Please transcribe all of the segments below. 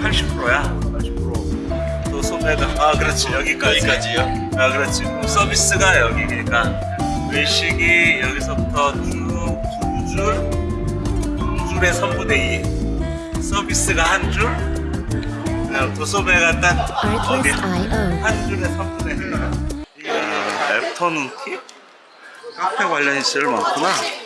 80%야? 80% 도소매가 아 그렇지. 여기까지. 여기까지요? 아 그렇지. 서비스가 여기 그러니까 외식이 여기서부터 쭉두 줄, 두 줄에 3분의 2 서비스가 한 줄, 그냥 도소매가 딱 어디. 한 줄에 3분의 1 이야 애프터눈 팁? 카페 관련이 제일 많구나. 不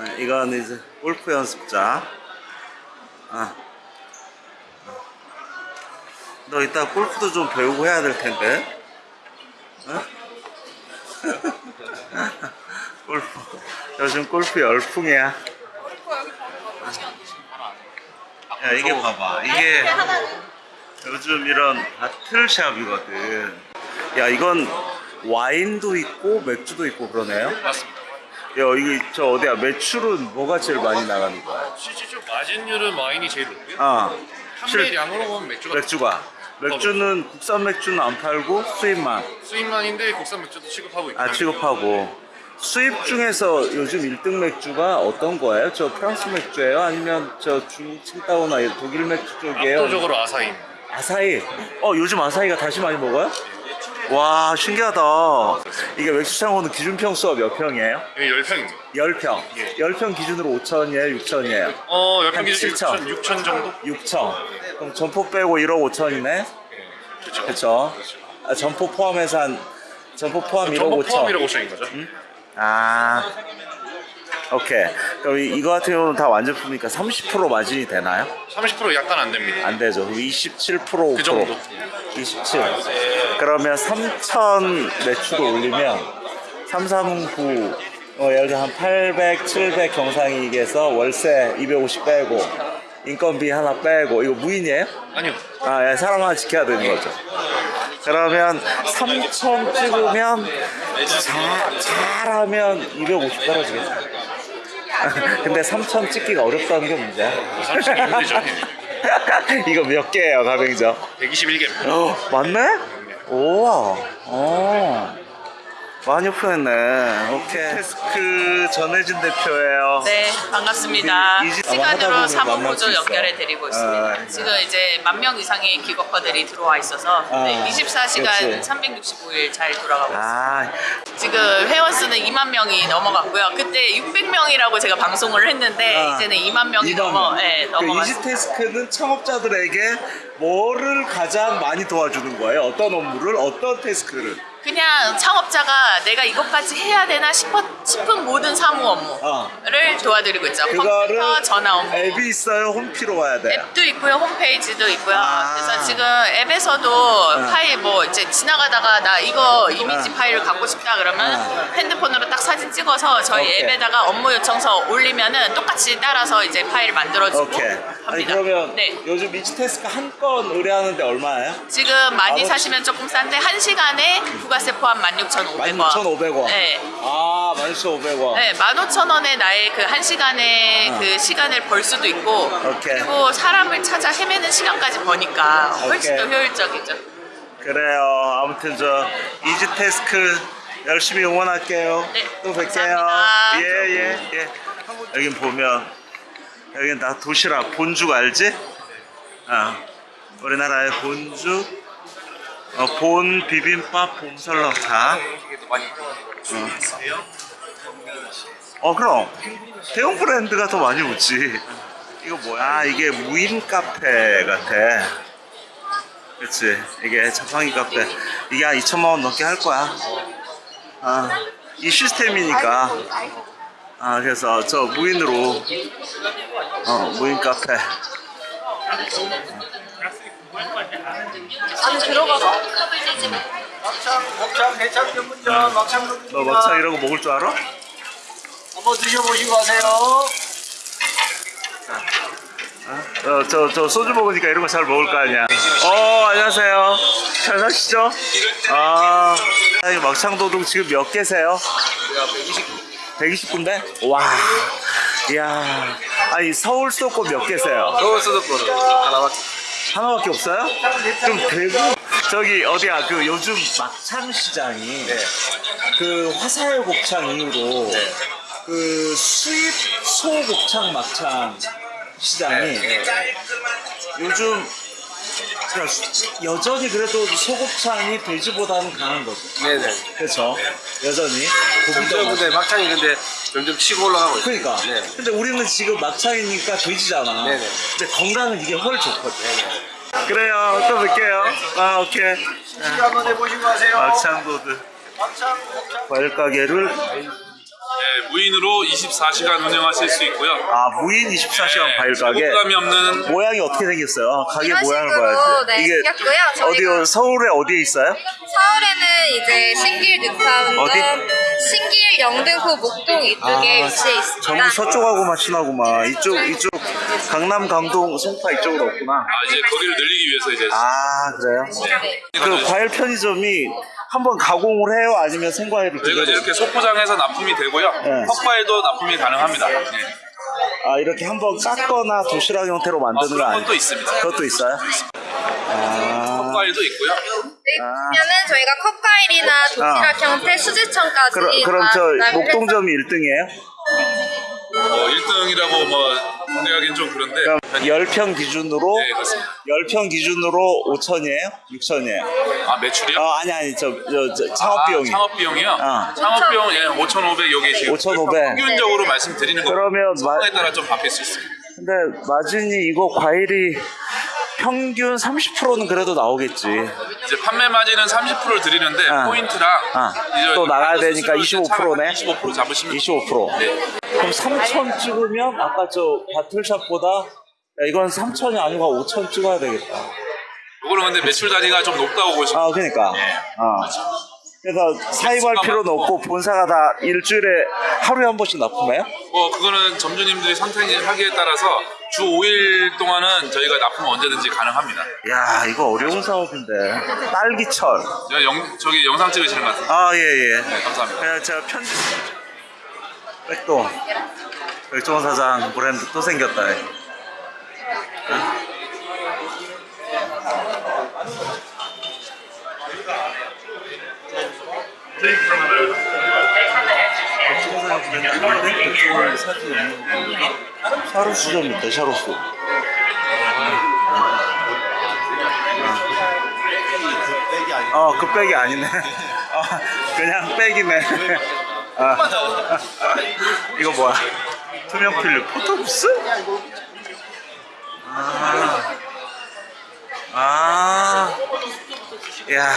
어, 이건 이제 골프 연습장. 아. 너 이따 골프도 좀 배우고 해야 될 텐데. 어? 골프. 요즘 골프 열풍이야. 야 이게 봐봐. 이게 요즘 이런 바틀샵이거든. 야 이건 와인도 있고 맥주도 있고 그러네요. 맞습니다. 야 이게 저 어디야 매출은 뭐가 제일 많이 나가는 거야? 실질적 마진율은 와인이 제일 높고요. 아 판매량으로 보면 맥주가 맥주가 맥주는 국산 맥주는 안 팔고 수입만 수입만인데 국산 맥주도 취급하고 있고. 아 취급하고 수입 중에서 요즘 1등 맥주가 어떤 거예요? 저 프랑스 맥주예요? 아니면 저이 독일 맥주 쪽이에요? 압도적으로 아사히. 아사히 어 요즘 아사히가 다시 많이 먹어요? 와 신기하다 이게 맥주창 오는 기준 평수가 몇 평이에요? 여기 10평입니다. 10평 예. 10평 기준으로 5천이에요 6천이에요 어, 한 10평 기준 7천. 6천, 6천 정도? 6천 그럼 점포 빼고 1억 5천이네 그렇죠. 그쵸 아, 점포 포함해서 한 점포 포함 1억 전부 5천 포함이라고 5천인 거죠? 아 오케이 그럼 이- 이거 같은 경우는 다 완제품이니까 30% 마진이 되나요? 30% 약간 안 됩니다. 안 되죠 27% 5%그 정도. 27 그러면 3천 매출을 올리면 339 어, 예를 들어 한 800, 700 경상이익에서 월세 250 빼고 인건비 하나 빼고 이거 무인이에요? 아니요. 아, 예, 사람 하나 지켜야 되는 거죠. 그러면 3천 찍으면 자, 잘하면 250 떨어지겠죠. 근데 3천 찍기가 어렵다는 게 문제야. 30 힘들죠. 이거 몇 개예요, 가맹점? 121개입니다. 어, 맞네? 우와. 어. 많이 오픈했네. 오케이. 테스크 전혜진 대표예요. 네, 반갑습니다. 이- 이- 아마 하다 시간으로 보면 사무 만날 수 보조 있어요. 연결해 드리고 있습니다. 아, 지금 이제 만 명 이상의 기업커들이 들어와 있어서 아, 네, 24시간 그렇지. 365일 잘 돌아가고 있습니다. 아, 지금 회원 수는 2만 명이 넘어갔고요. 그때 600명이라고 제가 방송을 했는데 아, 이제는 2만 명이 넘어 네, 그 넘어갔습니다. 이지테스크는 창업자들에게 뭐를 가장 많이 도와주는 거예요? 어떤 업무를? 어떤 task를? 그냥 창업자가 내가 이것까지 해야 되나 싶어, 싶은 모든 사무 업무를 어. 도와드리고 있죠. 컴퓨터, 전화 업무. 앱이 있어요? 홈피로 와야 돼요? 앱도 있고요, 홈페이지도 있고요. 아. 그래서 지금 앱에서도 파일 뭐 이제 지나가다가 나 이거 이미지 아. 파일을 갖고 싶다 그러면 아. 핸드폰으로 딱 사진 찍어서 저희 오케이. 앱에다가 업무 요청서 올리면은 똑같이 따라서 이제 파일 만들어주고 오케이. 아니 합니다. 그러면 네. 요즘 이지테스크 한 건 의뢰하는데 얼마예요? 지금 많이 아, 사시면 조금 싼데 한 시간에 부가 세 포함 16,500원. 16,500원. 네. 아, 16,500원. 네, 15,000원에 나의 그 한 시간에 어. 그 시간을 벌 수도 있고 오케이. 그리고 사람을 찾아 헤매는 시간까지 버니까 훨씬 더 오케이. 효율적이죠. 그래요. 아무튼 저 이지테스크 열심히 응원할게요. 네, 또 뵐게요. 감사합니다. 예, 예, 예. 여긴 보면 여긴 다 도시락 본죽 알지? 아, 우리나라의 본죽 어, 본 비빔밥 봄설렁탕 어 그럼. 대형 브랜드가 더 많이 오지. 이거 뭐야? 아 이게 무인 카페 같아. 그치? 이게 자판기 카페. 이게 한 2천만 원 넘게 할 거야. 아이 시스템이니까. 아 그래서 저 무인으로 어 무인 카페 안에 들어가서 막창, 곱창, 대창 전문점 막창 너 전문점 막창 이런 거 먹을 줄 알아? 한번 드셔보시고 가세요. 어? 어, 저, 저 소주 먹으니까 이런 거 잘 먹을 거 아니야. 어, 안녕하세요. 잘 사시죠? 아, 아니, 막창 도둑 지금 몇 개세요? 120군데? 와, 이야. 아니, 서울 수도권 몇 개세요? 서울 수도권은 하나밖에. 하나밖에 없어요? 그럼 대구 저기 어디야 그 요즘 막창 시장이 그 화살 곱창 이후로 그 수입 소 곱창 막창 시장이 요즘 그냥 수- 여전히 그래도 소곱창이 돼지보다는 강한 거죠. 네네. 그렇죠. 여전히 점점 근데 막창이 근데 점점 치고 올라가고 있어요. 그러니까. 네. 근데 우리는 지금 막창이니까 돼지잖아. 네네. 근데 건강은 이게 훨 좋거든. 그래요. 또 뵐게요. 아, 오케이. 시기 한번 해보시고 하세요. 막창, 막창. 과일 가게를 네, 무인으로 24시간 운영하실 수 있고요. 아 무인 24시간 과일 가게 부담이 없는 모양이 어떻게 생겼어요? 아, 가게 이런 모양을 식으로, 봐야지. 네, 이게 생겼고요. 저희가- 어디요? 서울에 어디에 있어요? 서울에는 이제 신길 뉴타운점, 어디? 신길 영등포 목동 이쪽에 위치해 있습니다. 전부 서쪽하고만 친하구만. 이쪽 이쪽 강남 강동 송파 이쪽으로 없구나. 아, 이제 거기를 늘리기 위해서 이제 아 그래요? 네. 그 과일 편의점이 한번 가공을 해요? 아니면 생과일을 저희가 이제? 이렇게 소포장해서 납품이 되고요. 네. 컵과일도 납품이 가능합니다. 네. 아 이렇게 한번 깎거나 도시락 형태로 아, 만드는 거 그런 아니에요? 것도 있습니다. 그것도 있어요? 아, 컵과일도 있고요. 그러면은 저희가 컵과일이나 도시락 형태 수제청까지 아. 그럼, 그럼 다저 목동점이 1등이에요? 뭐 1등이라고 뭐 공개하기는 좀 그런데 그럼 10평 기준으로 네, 그렇습니다. 10평 기준으로 5천이에요? 6천이에요? 아, 매출이요? 어, 아니 아니 저, 저, 저 창업 비용이 아, 창업 비용이요? 어. 창업 비용 예, 5,500 여기 지금 5,500. 평균적으로 말씀드리는 거 그러면 마, 상황에 따라 좀 바뀔 수 있습니다. 근데 마진이 이거 과일이 평균 30%는 그래도 나오겠지 이제 판매 마진은 30%를 드리는데 아. 포인트랑 아. 또 나가야 되니까 수수료 25%네. 25% 잡으시면 25% 네. 그럼 3천 찍으면 아까 저 bottle shop보다 야, 이건 3천이 아니고 5천 찍어야 되겠다 이거는 근데 매출 단위가 좀 높다고 보시면 아 그러니까 네. 어. 그래서 사입할 필요는 없고 본사가 다 일주일에 하루에 한 번씩 납품해요? 뭐 그거는 점주님들이 선택하기에 따라서 주 5일 동안은 저희가 납품 언제든지 가능합니다. 야 이거 어려운 사업인데. 딸기철. 제가 영, 저기 영상 찍으시는 것 같은데 아 예예. 네, 감사합니다. 그냥 제가 편집 백도. 백종원 사장 브랜드 또 생겼다. 백종원 사장 브랜드 백종원 사진 있는 건가? 샤로스 좀 있다 샤로스 어, 그 백이 아니네. 어, 그냥 백이네. 아, 이거 뭐야? 투명 필름 포토부스? 아, 아, 야,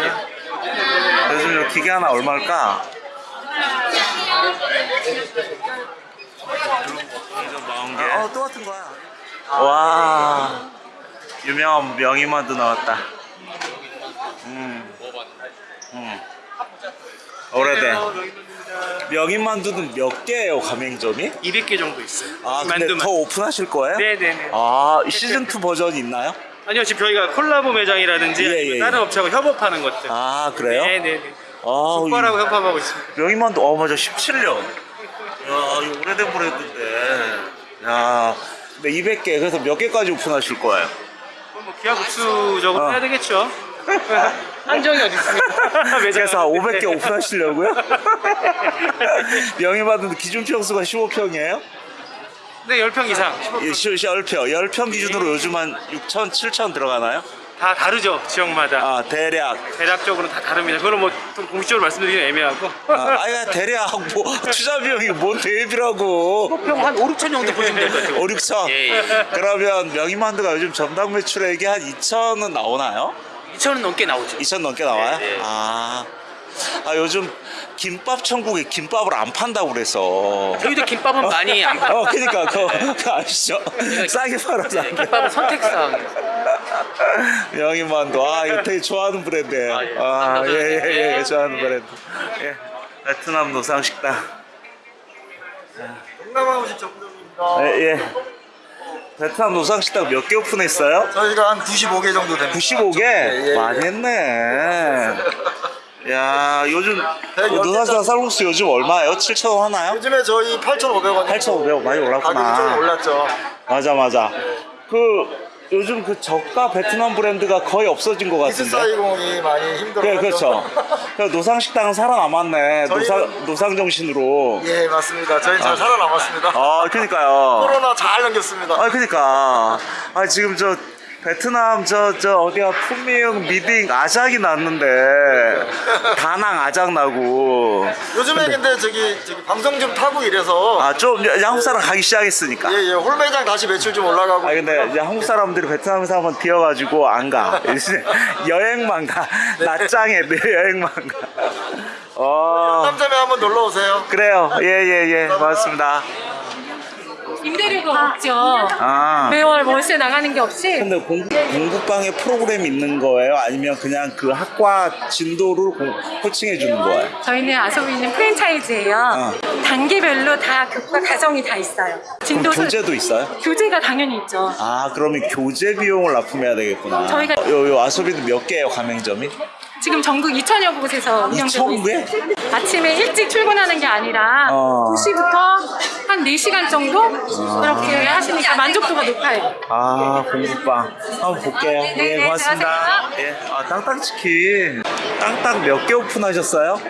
이거- 요즘 이 기계 하나 얼마일까? 어, 또 같은 거야. 와, 유명한 명이만두 나왔다. 음. 음. 오래된 명인만두는 몇 개예요 가맹점이? 200개 정도 있어요. 아 근데 만두만. 더 오픈하실 거예요? 네네네. 아 시즌 2 버전이 있나요? 아니요 지금 저희가 콜라보 매장이라든지 예, 아니면 예, 다른 예. 업체하고 협업하는 것들. 아 그래요? 네네네. 아, 이 협업하고 있습니다. 명인만두 어 맞아 17년. 야 이거 오래된 브랜드인데. 야 근데 200개 그래서 몇 개까지 오픈하실 거예요? 그럼 뭐 기하급수적으로 어. 해야 되겠죠. 한정이 어디 있습니까? 그래서 한 500개 오픈하시려고요? 명인만두 기준 평수가 15평이에요? 네 10평 이상. 예, 10평, 10평 기준으로 요즘 한 6천, 7천 들어가나요? 다 다르죠 지역마다. 아 대략 대략적으로 다 다릅니다. 그거는 뭐좀 공식적으로 말씀드리기는 애매하고. 아, 아니 대략 뭐 투자 비용이 뭔 대비라고 평한 5, 6천 정도 보시면 될 것 같아요. 5, 6천 예, 예. 그러면 명이만두가 요즘 점당 매출액이 한 2천은 나오나요? 2천은 넘게 나오죠. 2천 넘게 나와요? 네, 네. 아, 아 요즘 김밥 천국에 김밥을 안 판다고 그래서 저희도 김밥은 많이 안 팔아요. 어 그니까 그거, 그거 아시죠? 싸게 팔아서 안 돼. 김밥은 선택사항. 명이만두 아 이거 되게 좋아하는 브랜드예요 아, 예. 아 예 예 예 예, 좋아하는 브랜드 예 베트남 노상식당 동남아 오신 전문점입니다. 예, 예. 베트남 노상식당 몇 개 오픈했어요? 저희가 한 95개 정도 됩니다. 95개? 예. 많이 했네. 야, 요즘 네, 노상식당 쌀국수 요즘 얼마예요? 7,000원 하나요? 요즘에 저희 8,500원. 8,500원 많이 가격이 좀 올랐구나. 올랐죠. 맞아, 맞아. 그 요즘 그 저가 베트남 브랜드가 거의 없어진 것 같은데. 미스사이공이 많이 힘들어. 그래, 그렇죠. 그 노상식당은 살아남았네. 저희는- 노상, 노상정신으로. 예, 맞습니다. 저희 잘 살아남았습니다. 아, 그니까요. 코로나 잘 넘겼습니다. 아, 그니까. 아, 지금 저 베트남 저, 저 어디야 푸미흥 미딩 아작이 났는데 다낭 아작 나고 요즘에 근데 저기 저기 방송 좀 타고 이래서 아 좀 한국 사람 가기 시작했으니까 예, 예, 홀매장 다시 매출 좀 올라가고. 아 근데 이제 한국 사람들이 베트남에서 한번 뛰어가지고 안 가. 이제 여행만 가. 낮장에 내 여행만 가. 어 남자매 한번 놀러 오세요. 그래요. 예예 예, 맞습니다. 임대료가 없죠. 아 매월 월세 나가는 게 없이 근데 공부, 공부방에 프로그램 있는 거예요? 아니면 그냥 그 학과 진도를 공- 코칭해 주는 거예요? 저희는 아소비는 프랜차이즈예요. 어. 단계별로 다 교과 과정이 다 있어요. 그럼 진도 수- 교재도 있어요? 교재가 당연히 있죠. 아 그러면 교재 비용을 납품해야 되겠구나. 저희가- 요, 요 아소비는 몇 개예요 가맹점이? 지금 전국 2천여 곳에서 운영되고 2,000 개? 있어요. 아침에 일찍 출근하는 게 아니라 어. 2시부터 한 4시간 정도 이렇게 하시니까 만족도가 높아요. 아 공부방 한번 볼게요. 예 네, 고맙습니다. 예. 아 땅땅 치킨 땅땅 몇 개 오픈하셨어요?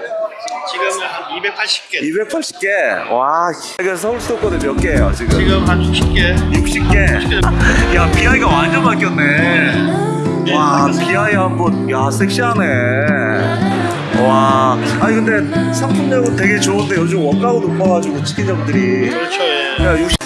지금 한 280개. 280개. 와 이거 서울 수도권에 몇 개예요 지금? 지금 한 60개. 60개. 야 비아이가 완전 바뀌었네. 와 비아이 한번 야 섹시하네. 와 아니 근데 상품력은 되게 좋은데 요즘 원가가 높아가지고 치킨점들이 그렇죠. 예. 야 60.